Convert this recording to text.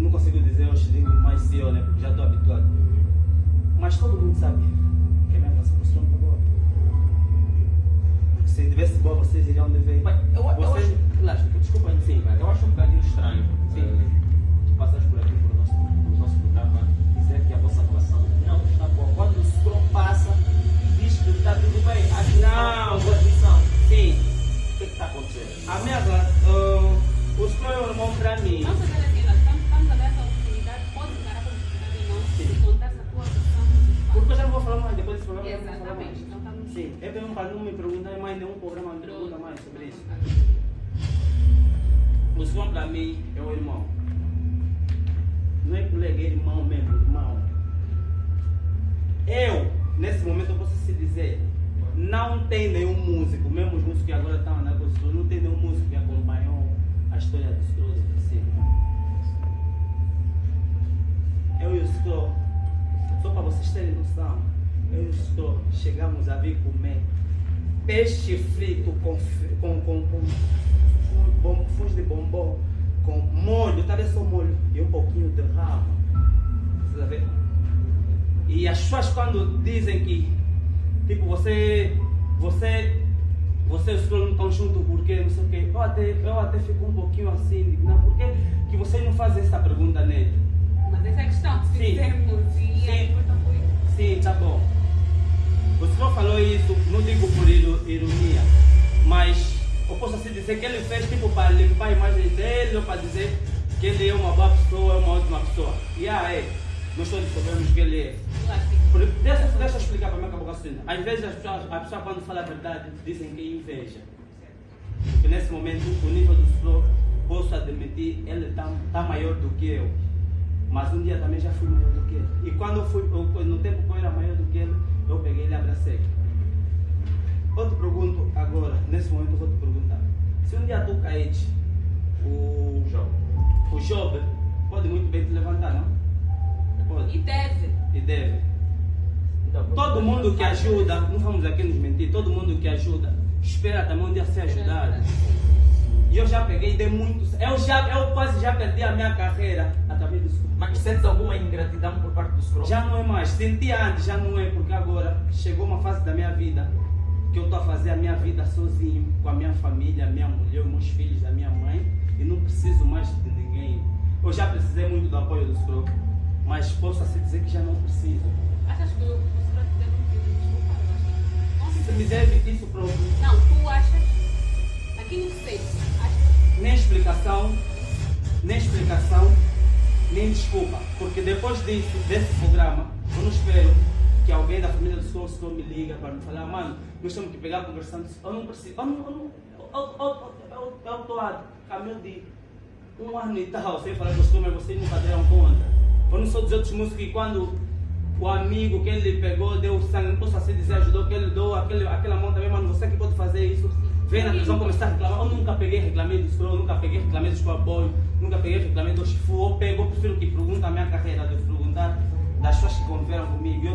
não consigo dizer hoje, digo mais CEO, né? Porque já estou habituado. Mas todo mundo sabe que a minha relação com o está boa. Porque se tivesse boa, vocês iriam dever. Mas eu, eu Você- acho, Lástima, desculpa sim, mas eu acho um bocadinho estranho. Sim. eh, tu passas por aqui por nosso, por nosso programa dizer que a vossa relação não está boa. Quando o Scrum passa e diz que está tudo bem, acho que Não. não, boa missão. Sim, O que é que está acontecendo? a minha relação. o Strong é um irmão para mim. Vamos fazer assim, nós estamos, estamos a dar essa oportunidade, pode encarar como oportunidade ou não, de contar-se a tua versão Porque eu principal. já não vou falar mais depois desse programa. eu não vou falar Exatamente, mais. então mesmo para não me perguntar mais nenhum programa, me pergunta mais sobre isso. O João para mim é o irmão. Não é colega, é irmão mesmo, irmão. Eu, nesse momento, eu posso se dizer, não tem nenhum músico, mesmo os músicos que agora estão na construção, não tem nenhum músico que acompanhou a história do Scrooge de cima. Scrooge chegamos a vir comer peixe frito com, com, com, com, fundo de bombom, com molho, talvez só molho e um pouquinho de rama. Você tá vendo? E as pessoas quando dizem que, tipo, você, você, você e os não estão juntos porque não sei o quê, eu até, eu até fico um pouquinho assim, não, por que, que vocês não fazem essa pergunta nele? Mas essa é a questão, se Sim. fizermos e Sim. Sim, tá bom. Falou isso, não digo por iro- ironia, mas eu posso assim dizer que ele fez tipo para limpar a imagem dele ou para dizer que ele é uma boa pessoa, é uma ótima pessoa. E ah, é, nós todos sabemos que ele é. Deixa, deixa eu explicar para mim eu vou Às vezes as pessoas, a pessoa quando fala a verdade dizem que é inveja. Porque nesse momento o nível do senhor, posso admitir, ele está tá maior do que eu. Mas um dia também já fui maior do que ele. E quando eu fui, eu- no tempo que eu era maior do que ele, eu peguei ele e abracei. Eu te pergunto agora, nesse momento eu vou te perguntar. Se um dia tu caíste, o, Jogo. o Job pode muito bem te levantar, não? E Pode. deve. E deve. Então, Todo mundo que ajuda, não vamos aqui nos mentir, todo mundo que ajuda, espera também um dia ser ajudado. E eu já peguei dei muito. Eu, já, eu quase já perdi a minha carreira através disso. Mas sentes alguma ingratidão por parte do Scrum? Já não é mais. Sentia antes, já não é, porque agora chegou uma fase da minha vida que eu estou a fazer a minha vida sozinho, com a minha família, a minha mulher, os meus filhos, a minha mãe, e não preciso mais de ninguém. Eu já precisei muito do apoio do Scrum, mas posso assim dizer que já não preciso. Achas que o Scrooge deve um pedir desculpa? Eu acho Se me deve isso próprio. Não, tu achas, explicação, nem explicação, nem desculpa. Porque depois disso, desse programa, eu não espero que alguém da família do senhor, senhor me liga para me falar, mano, nós temos que pegar conversando. Eu não preciso, eu não, eu estou a caminho de um ano e tal, sem falar com os mas vocês nunca deram conta. Eu não sou dos outros músicos que quando o amigo que ele pegou, deu sangue, não posso assim dizer, ajudou, que ele deu aquele, aquela mão também, mano, você que pode fazer isso. Vem na televisão começar a reclamar. Eu nunca peguei, reclamei do Scroll, nunca peguei, reclamei do apoio, nunca peguei, reclamei do Chifu. Eu pego, eu prefiro que pergunta a minha carreira, de perguntar das pessoas que conviveram comigo. Eu